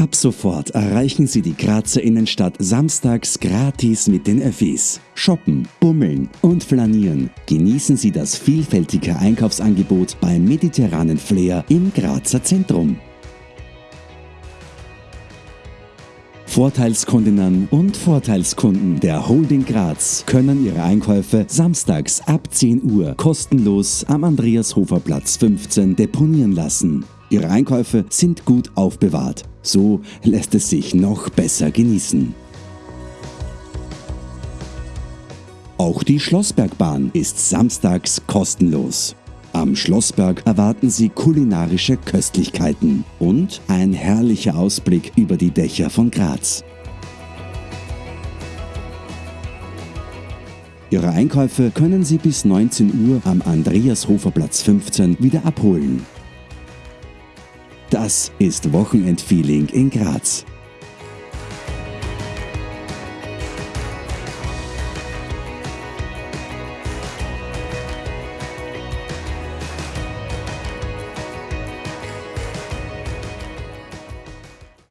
Ab sofort erreichen Sie die Grazer Innenstadt samstags gratis mit den Öffis. Shoppen, bummeln und flanieren. Genießen Sie das vielfältige Einkaufsangebot beim mediterranen Flair im Grazer Zentrum. Vorteilskundinnen und Vorteilskunden der Holding Graz können ihre Einkäufe samstags ab 10 Uhr kostenlos am Andreashofer-Platz 15 deponieren lassen. Ihre Einkäufe sind gut aufbewahrt. So lässt es sich noch besser genießen. Auch die Schlossbergbahn ist samstags kostenlos. Am Schlossberg erwarten Sie kulinarische Köstlichkeiten und ein herrlicher Ausblick über die Dächer von Graz. Ihre Einkäufe können Sie bis 19 Uhr am Andreashofer-Platz 15 wieder abholen. Das ist Wochenendfeeling in Graz.